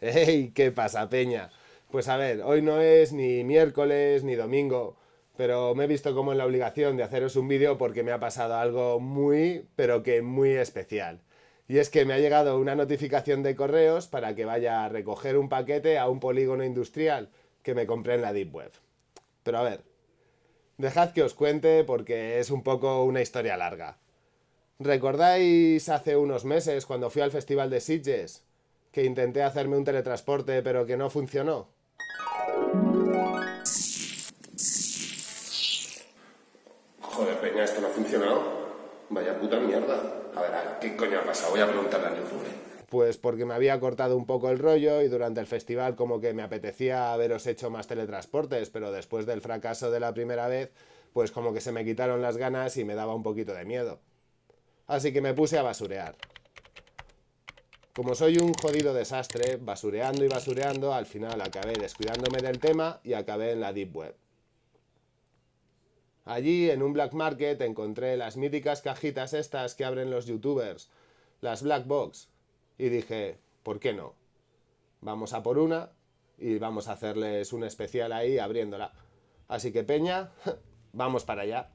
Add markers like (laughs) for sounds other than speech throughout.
¡Ey! ¿Qué pasa, Peña? Pues a ver, hoy no es ni miércoles ni domingo, pero me he visto como en la obligación de haceros un vídeo porque me ha pasado algo muy, pero que muy especial. Y es que me ha llegado una notificación de correos para que vaya a recoger un paquete a un polígono industrial que me compré en la Deep Web. Pero a ver, dejad que os cuente porque es un poco una historia larga. ¿Recordáis hace unos meses cuando fui al Festival de Sitges? Que intenté hacerme un teletransporte pero que no funcionó. Joder, Peña, esto no ha funcionado. Vaya puta mierda. A ver, ¿qué coño ha pasado? Voy a preguntarle a YouTube. Pues porque me había cortado un poco el rollo y durante el festival como que me apetecía haberos hecho más teletransportes, pero después del fracaso de la primera vez, pues como que se me quitaron las ganas y me daba un poquito de miedo así que me puse a basurear. Como soy un jodido desastre, basureando y basureando, al final acabé descuidándome del tema y acabé en la Deep Web. Allí, en un black market, encontré las míticas cajitas estas que abren los youtubers, las black box, y dije, ¿por qué no? Vamos a por una y vamos a hacerles un especial ahí abriéndola. Así que Peña, (laughs) vamos para allá.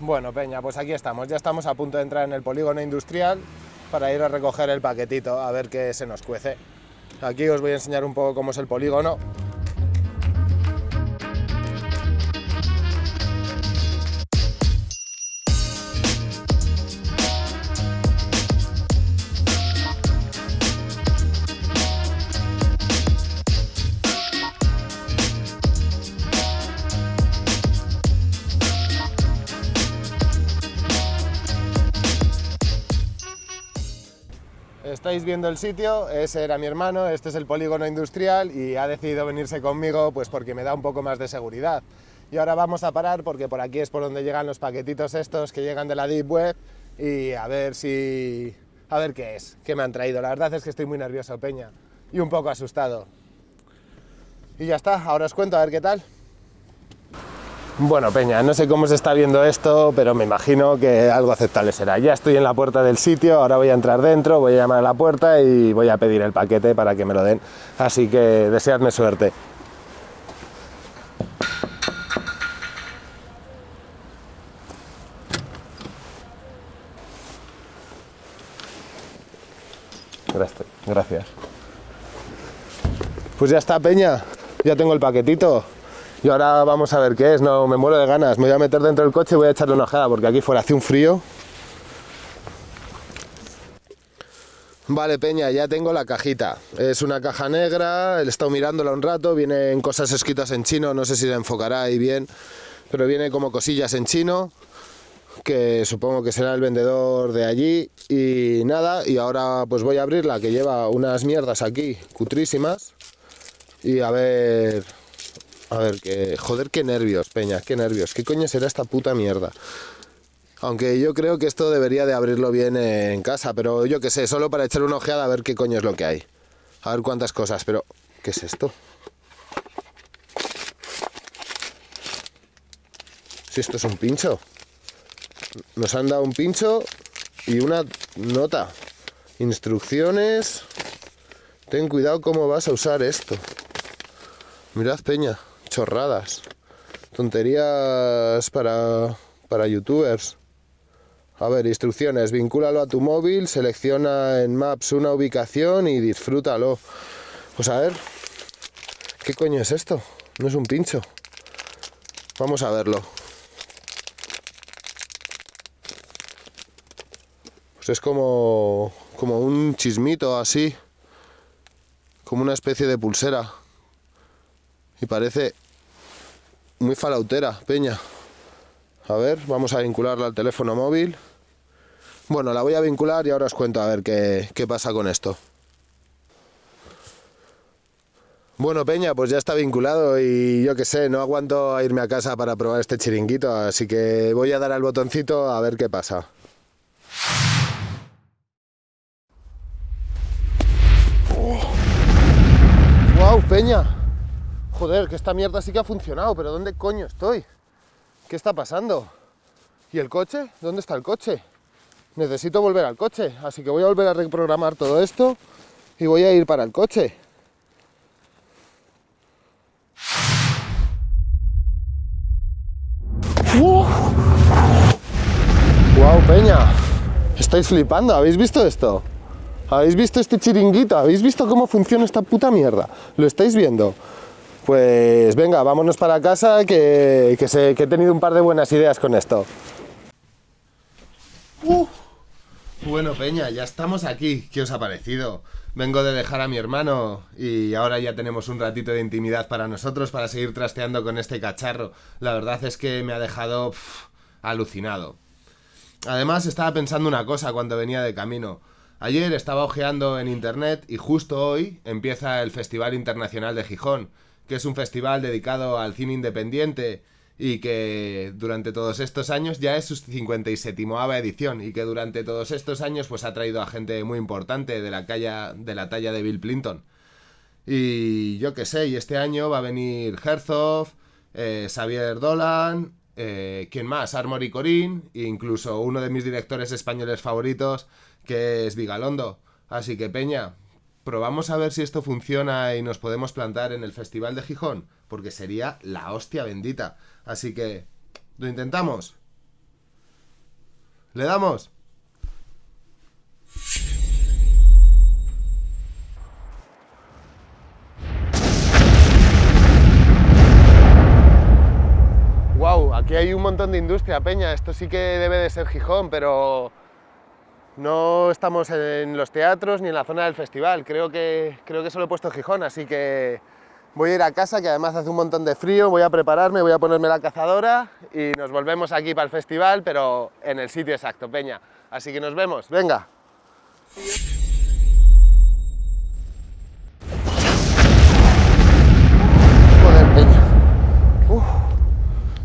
Bueno, Peña, pues aquí estamos. Ya estamos a punto de entrar en el polígono industrial para ir a recoger el paquetito, a ver qué se nos cuece. Aquí os voy a enseñar un poco cómo es el polígono. Estáis viendo el sitio, ese era mi hermano, este es el polígono industrial y ha decidido venirse conmigo pues porque me da un poco más de seguridad. Y ahora vamos a parar porque por aquí es por donde llegan los paquetitos estos que llegan de la Deep Web y a ver si... a ver qué es, qué me han traído. La verdad es que estoy muy nervioso, Peña, y un poco asustado. Y ya está, ahora os cuento a ver qué tal. Bueno, Peña, no sé cómo se está viendo esto, pero me imagino que algo aceptable será. Ya estoy en la puerta del sitio, ahora voy a entrar dentro, voy a llamar a la puerta y voy a pedir el paquete para que me lo den. Así que deseadme suerte. Gracias. Pues ya está, Peña. Ya tengo el paquetito. Y ahora vamos a ver qué es, no me muero de ganas. Me voy a meter dentro del coche y voy a echarle una ojeada porque aquí fuera hace un frío. Vale, Peña, ya tengo la cajita. Es una caja negra, he estado mirándola un rato, vienen cosas escritas en chino, no sé si la enfocará ahí bien, pero viene como cosillas en chino, que supongo que será el vendedor de allí. Y nada, y ahora pues voy a abrirla, que lleva unas mierdas aquí, cutrísimas. Y a ver, a ver, que... Joder, qué nervios, Peña, qué nervios. ¿Qué coño será esta puta mierda? Aunque yo creo que esto debería de abrirlo bien en casa, pero yo qué sé, solo para echar una ojeada a ver qué coño es lo que hay. A ver cuántas cosas, pero... ¿Qué es esto? Si esto es un pincho. Nos han dado un pincho y una nota. Instrucciones. Ten cuidado cómo vas a usar esto. Mirad, Peña chorradas, tonterías para, para youtubers. A ver, instrucciones, vincúlalo a tu móvil, selecciona en Maps una ubicación y disfrútalo. Pues a ver, ¿qué coño es esto? No es un pincho. Vamos a verlo. Pues es como, como un chismito así, como una especie de pulsera. Y parece muy falautera, peña. A ver, vamos a vincularla al teléfono móvil. Bueno, la voy a vincular y ahora os cuento a ver qué, qué pasa con esto. Bueno, Peña, pues ya está vinculado y yo qué sé, no aguanto a irme a casa para probar este chiringuito, así que voy a dar al botoncito a ver qué pasa. ¡Wow, Peña! Joder, que esta mierda sí que ha funcionado, pero ¿dónde coño estoy? ¿Qué está pasando? ¿Y el coche? ¿Dónde está el coche? Necesito volver al coche, así que voy a volver a reprogramar todo esto y voy a ir para el coche. ¡Wow, Peña! Estáis flipando, ¿habéis visto esto? ¿Habéis visto este chiringuito? ¿Habéis visto cómo funciona esta puta mierda? ¿Lo estáis viendo? Pues venga, vámonos para casa que, que, he tenido un par de buenas ideas con esto. Uh. Bueno, Peña, ya estamos aquí. ¿Qué os ha parecido? Vengo de dejar a mi hermano y ahora ya tenemos un ratito de intimidad para nosotros para seguir trasteando con este cacharro. La verdad es que me ha dejado alucinado. Además, estaba pensando una cosa cuando venía de camino. Ayer estaba ojeando en internet y justo hoy empieza el Festival Internacional de Gijón, que es un festival dedicado al cine independiente y que durante todos estos años ya es su 57 edición y que durante todos estos años pues ha traído a gente muy importante de la, de la talla de Bill Clinton. Y yo qué sé, y este año va a venir Herzog, eh, Xavier Dolan, eh, ¿quién más? Armory Corín, e incluso uno de mis directores españoles favoritos, que es Vigalondo. Así que Peña, probamos a ver si esto funciona y nos podemos plantar en el Festival de Gijón, porque sería la hostia bendita. Así que, ¿lo intentamos? ¿Le damos? Wow, aquí hay un montón de industria, Peña. Esto sí que debe de ser Gijón, pero no estamos en los teatros ni en la zona del festival. Creo que, creo que solo he puesto Gijón, así que Voy a ir a casa, que además hace un montón de frío, voy a prepararme, voy a ponerme la cazadora y nos volvemos aquí para el festival, pero en el sitio exacto, Peña. Así que nos vemos, venga.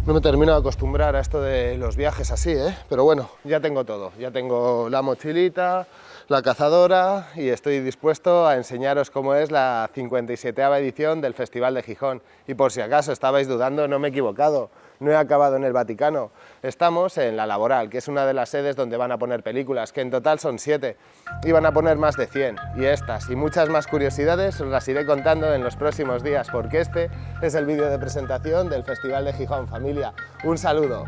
No me termino de acostumbrar a esto de los viajes así, ¿eh? Pero bueno, ya tengo todo. Ya tengo la mochilita, la cazadora y estoy dispuesto a enseñaros cómo es la 57 edición del Festival de Gijón. Y por si acaso estabais dudando, no me he equivocado, no he acabado en el Vaticano. Estamos en La Laboral, que es una de las sedes donde van a poner películas, que en total son siete, y van a poner más de 100. Y estas y muchas más curiosidades os las iré contando en los próximos días, porque este es el vídeo de presentación del Festival de Gijón. Familia, un saludo.